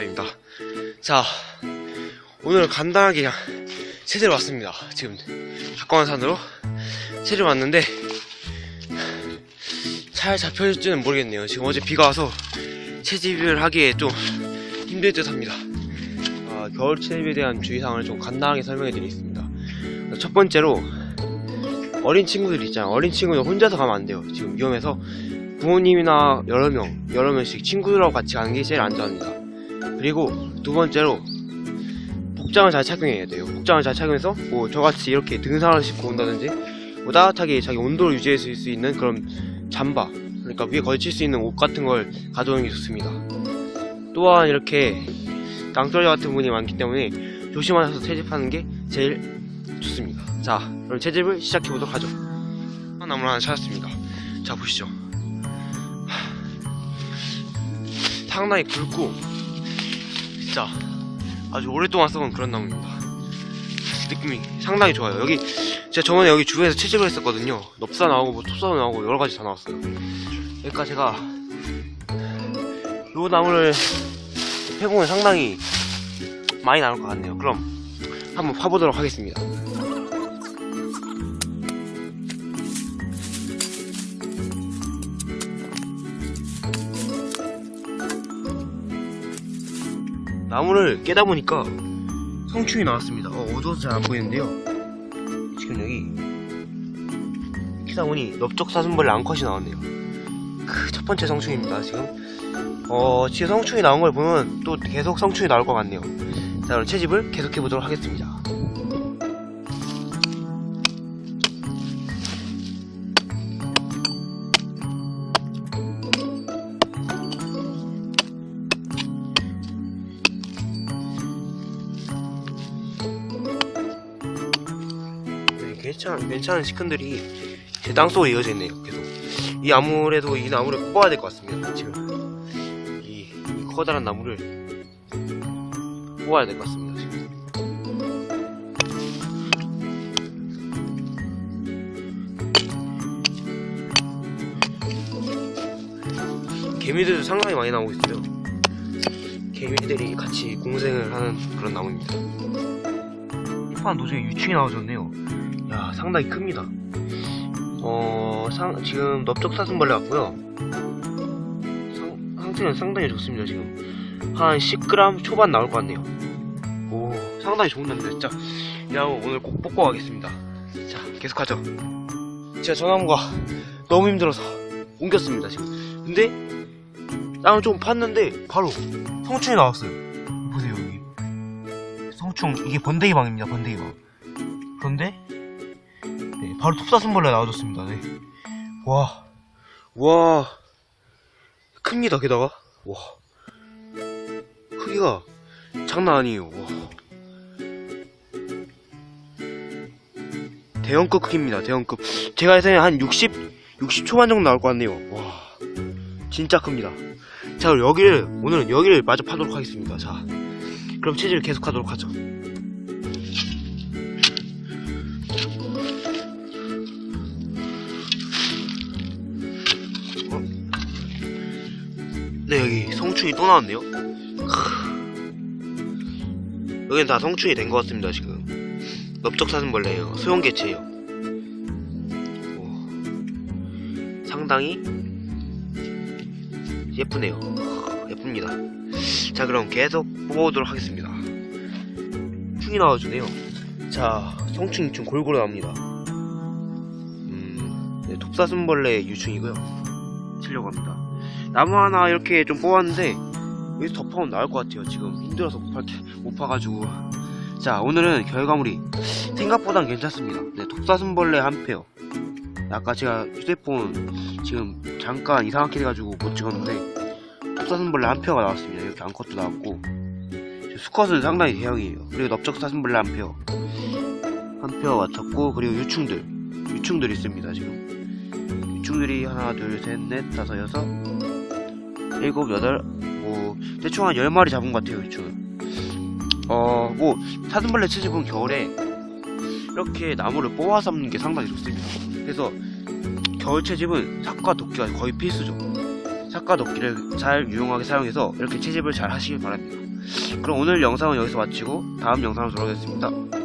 남자입니다. 자, 오늘 간단하게 그냥 체제로 왔습니다. 지금 가까운 산으로 체제로 왔는데 잘 잡혀질지는 모르겠네요. 지금 어제 비가 와서 채집을 하기에 좀 힘들 듯 합니다. 아, 겨울 채집에 대한 주의사항을 좀 간단하게 설명해 드리겠습니다. 첫 번째로 어린 친구들 있잖아요. 어린 친구들 혼자서 가면 안 돼요. 지금 위험해서 부모님이나 여러 명, 여러 명씩 친구들하고 같이 가는 게 제일 안전합니다. 그리고 두 번째로 복장을 잘 착용해야 돼요. 복장을 잘 착용해서 뭐 저같이 이렇게 등산을 신고 온다든지 뭐 따뜻하게 자기 온도를 유지할 수 있는 그런 잠바 그러니까 위에 걸칠 수 있는 옷 같은 걸 가져오는 게 좋습니다. 또한 이렇게 낭떠러지 같은 분이 많기 때문에 조심하셔서 채집하는 게 제일 좋습니다. 자, 그럼 채집을 시작해 보도록 하죠. 나무를 하나 찾았습니다. 자, 보시죠. 상당히 굵고 진짜 아주 오랫동안 써본 그런 나무입니다. 느낌이 상당히 좋아요. 여기 제가 저번에 여기 주변에서 채집을 했었거든요. 넙사 나오고 뭐 톱사도 나오고 여러 가지 다 나왔어요. 그러니까 제가 요 나무를 해보면 상당히 많이 나올 것 같네요. 그럼 한번 파보도록 하겠습니다. 나무를 깨다 보니까 성충이 나왔습니다. 어, 어두워서 잘 안 보이는데요. 지금 여기 키다 보니 넓적 사슴벌레 암컷이 나왔네요. 그 첫 번째 성충입니다. 지금 어 지금 성충이 나온 걸 보면 또 계속 성충이 나올 것 같네요. 자 그럼 채집을 계속해 보도록 하겠습니다. 괜찮은, 괜찮은 시큰들이 제 땅속으로 이어져 있네요, 계속. 이 아무래도 이 나무를 뽑아야 될 것 같습니다, 지금. 이, 이 커다란 나무를 뽑아야 될 것 같습니다. 개미들도 상당히 많이 나오고 있어요. 개미들이 같이 공생을 하는 그런 나무입니다. 잎판 도중에 유충이 나와줬네요. 야, 상당히 큽니다. 어, 상, 지금 넓적 사슴벌레 같고요. 상, 상태는 상당히 좋습니다, 지금. 한 10g 초반 나올 것 같네요. 오, 상당히 좋은 나무입니다, 진짜. 이 나무 오늘 꼭 뽑고 가겠습니다. 자, 계속하죠. 제가 저 나무가 너무 힘들어서 옮겼습니다, 지금. 근데, 땅을 좀 팠는데, 바로 성충이 나왔어요. 보세요, 여기. 성충, 이게 번데기방입니다, 번데기방. 그런데, 네, 바로 톱사슴벌레 나와줬습니다, 네. 와, 와, 큽니다, 게다가. 와, 크기가 장난 아니에요, 와. 대형급 크기입니다, 대형급. 제가 예상에 한 60, 60 초반 정도 나올 것 같네요. 와, 진짜 큽니다. 자, 그럼 여기를, 오늘은 여기를 마저 파도록 하겠습니다. 자, 그럼 체질을 계속 하도록 하죠. 네, 여기 성충이 또 나왔네요. 크. 여기는 다 성충이 된 것 같습니다, 지금. 넓적사슴벌레예요. 소형개체예요. 오. 상당히 예쁘네요. 예쁩니다. 자, 그럼 계속 뽑아보도록 하겠습니다. 충이 나와주네요. 자, 성충이 좀 골고루 나옵니다. 음, 네, 톱사슴벌레 유충이고요. 치려고 합니다. 나무 하나 이렇게 좀 뽑았는데, 여기서 덮어오면 나올 것 같아요. 지금 힘들어서 못, 파, 못 파가지고. 자, 오늘은 결과물이 생각보단 괜찮습니다. 네, 톱사슴벌레 한 pair. 아까 제가 휴대폰 지금 잠깐 이상하게 돼가지고 못 찍었는데 톱사슴벌레 한 pair가 나왔습니다. 이렇게 암컷도 나왔고 수컷은 상당히 대형이에요. 그리고 넓적 사슴벌레 한 페어 한 페어 맞췄고 그리고 유충들 유충들 있습니다 지금 유충들이 하나 둘 셋 넷 다섯 여섯 일곱 여덟 뭐 대충 한열 마리 잡은 것 같아요 유충은 어뭐 사슴벌레 채집은 겨울에 이렇게 나무를 뽑아 삼는 게 상당히 좋습니다. 그래서 겨울 채집은 삭과 도끼가 거의 필수죠. 삭과 깎아놓기를 잘 유용하게 사용해서 이렇게 채집을 잘 하시길 바랍니다. 그럼 오늘 영상은 여기서 마치고 다음 영상으로 돌아오겠습니다.